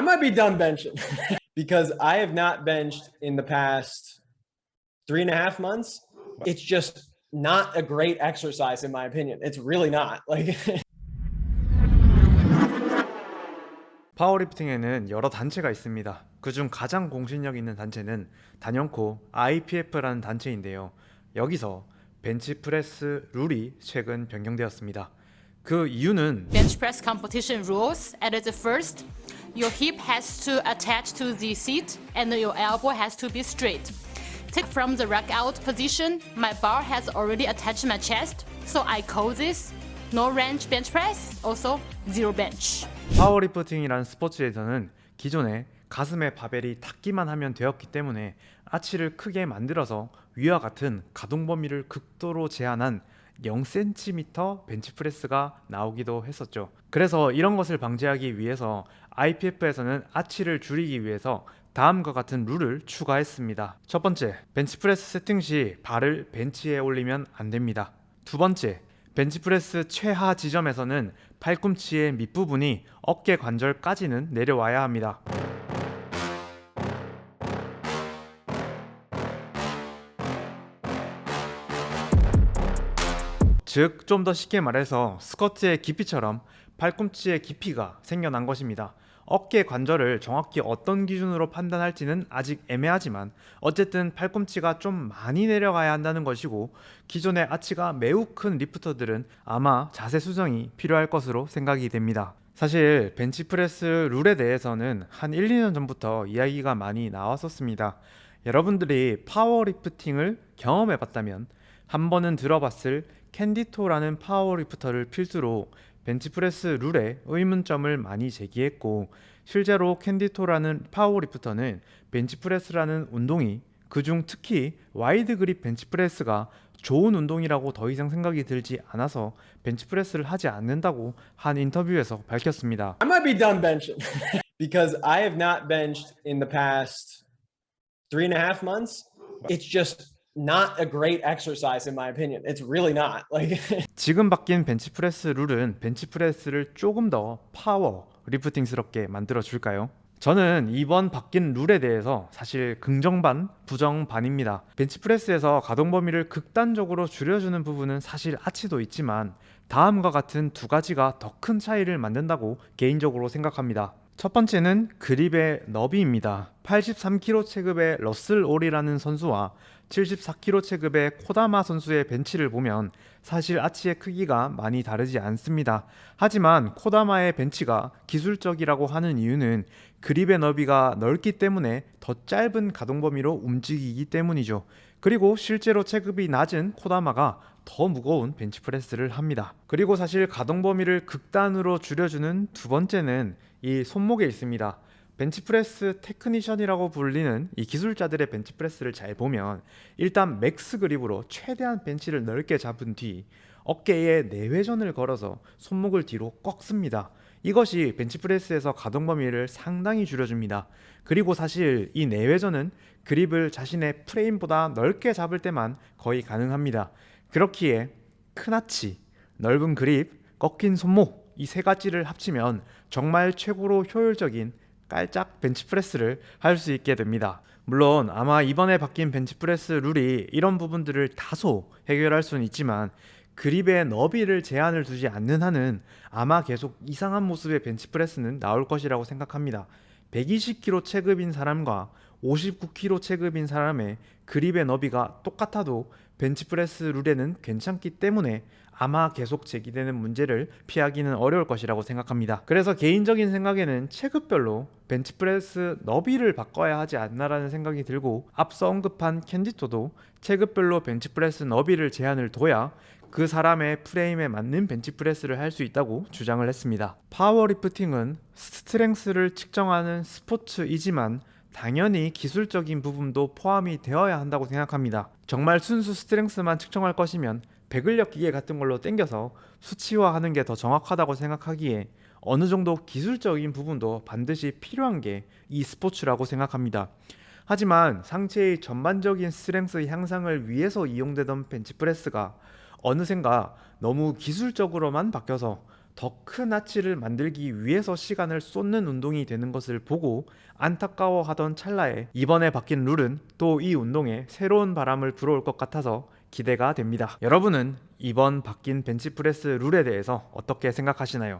I might be done benching because I have not benched in the past three and a half months. It's just not a great exercise in my opinion. It's really not. Like 파워리프팅에는 여러 단체가 있습니다. 그중 가장 공신력 있는 단체는 단연코 IPF라는 단체인데요. 여기서 벤치프레스 룰이 최근 변경되었습니다. 그 이유는 bench press competition rules. At the first, your hip has to attach to the seat and your elbow has to be straight. Take from the rack out position, my bar has already attached my chest, so I call this no range bench press, also zero bench. 파워리프팅이라는 스포츠에서는 기존에 가슴에 바벨이 닿기만 하면 되었기 때문에 아치를 크게 만들어서 위와 같은 가동 범위를 극도로 제한한 0cm 벤치프레스가 나오기도 했었죠. 그래서 이런 것을 방지하기 위해서 IPF에서는 아치를 줄이기 위해서 다음과 같은 룰을 추가했습니다. 첫 번째, 벤치프레스 세팅 시 발을 벤치에 올리면 안 됩니다. 두 번째, 벤치프레스 최하 지점에서는 팔꿈치의 밑부분이 어깨 관절까지는 내려와야 합니다. 즉, 좀 더 쉽게 말해서 스쿼트의 깊이처럼 팔꿈치의 깊이가 생겨난 것입니다. 어깨 관절을 정확히 어떤 기준으로 판단할지는 아직 애매하지만 어쨌든 팔꿈치가 좀 많이 내려가야 한다는 것이고 기존의 아치가 매우 큰 lifter들은 아마 자세 수정이 필요할 것으로 생각이 됩니다. 사실 벤치프레스 룰에 대해서는 한 1, 2년 전부터 이야기가 많이 나왔었습니다. 여러분들이 파워리프팅을 경험해 봤다면 한 번은 들어봤을 캔디토라는 powerlifter를 필두로 벤치프레스 룰에 의문점을 많이 제기했고 실제로 캔디토라는 powerlifter는 벤치프레스라는 운동이 그중 특히 wide grip 벤치프레스가 좋은 운동이라고 더 이상 생각이 들지 않아서 벤치프레스를 하지 않는다고 한 인터뷰에서 밝혔습니다. I might be done benching because I have not benched in the past three and a half months. It's just not a great exercise in my opinion. It's really not. Like 지금 바뀐 벤치프레스 룰은 벤치프레스를 조금 더 파워 리프팅스럽게 만들어 줄까요? 저는 이번 바뀐 룰에 대해서 사실 긍정반, 부정반입니다. 벤치프레스에서 가동 범위를 극단적으로 줄여주는 부분은 사실 아치도 있지만 다음과 같은 두 가지가 더 큰 차이를 만든다고 개인적으로 생각합니다. 첫 번째는 그립의 너비입니다. 83kg 체급의 러슬 올이라는 선수와 74kg 체급의 코다마 선수의 벤치를 보면 사실 아치의 크기가 많이 다르지 않습니다. 하지만 코다마의 벤치가 기술적이라고 하는 이유는 그립의 너비가 넓기 때문에 더 짧은 가동 범위로 움직이기 때문이죠. 그리고 실제로 체급이 낮은 코다마가 더 무거운 벤치프레스를 합니다. 그리고 사실 가동 범위를 극단으로 줄여주는 두 번째는 이 손목에 있습니다. 벤치프레스 테크니션이라고 불리는 이 기술자들의 벤치프레스를 잘 보면 일단 max grip으로 최대한 벤치를 넓게 잡은 뒤 어깨에 내회전을 걸어서 손목을 뒤로 꺾습니다. 이것이 벤치프레스에서 가동 범위를 상당히 줄여줍니다. 그리고 사실 이 내회전은 그립을 자신의 프레임보다 넓게 잡을 때만 거의 가능합니다. 그렇기에 큰 아치, 넓은 그립, 꺾인 손목 이 세 가지를 합치면 정말 최고로 효율적인 깔짝 벤치프레스를 할 수 있게 됩니다. 물론 아마 이번에 바뀐 벤치프레스 룰이 이런 부분들을 다소 해결할 수는 있지만 그립의 너비를 제한을 두지 않는 한은 아마 계속 이상한 모습의 벤치프레스는 나올 것이라고 생각합니다. 120kg 체급인 사람과 59kg 체급인 사람의 그립의 너비가 똑같아도 벤치프레스 룰에는 괜찮기 때문에 아마 계속 제기되는 문제를 피하기는 어려울 것이라고 생각합니다. 그래서 개인적인 생각에는 체급별로 벤치프레스 너비를 바꿔야 하지 않나라는 생각이 들고 앞서 언급한 캔디토도 체급별로 벤치프레스 너비를 제한을 둬야 그 사람의 프레임에 맞는 벤치프레스를 할 수 있다고 주장을 했습니다. 파워리프팅은 strength를 측정하는 스포츠이지만 당연히 기술적인 부분도 포함이 되어야 한다고 생각합니다. 정말 순수 strength만 측정할 것이면 배근력 기계 같은 걸로 땡겨서 수치화하는 게 더 정확하다고 생각하기에 어느 정도 기술적인 부분도 반드시 필요한 게 이 스포츠라고 생각합니다. 하지만 상체의 전반적인 strength 향상을 위해서 이용되던 벤치프레스가 어느샌가 너무 기술적으로만 바뀌어서 더 큰 아치를 만들기 위해서 시간을 쏟는 운동이 되는 것을 보고 안타까워하던 찰나에 이번에 바뀐 룰은 또 이 운동에 새로운 바람을 불어올 것 같아서 기대가 됩니다. 여러분은 이번 바뀐 벤치프레스 룰에 대해서 어떻게 생각하시나요?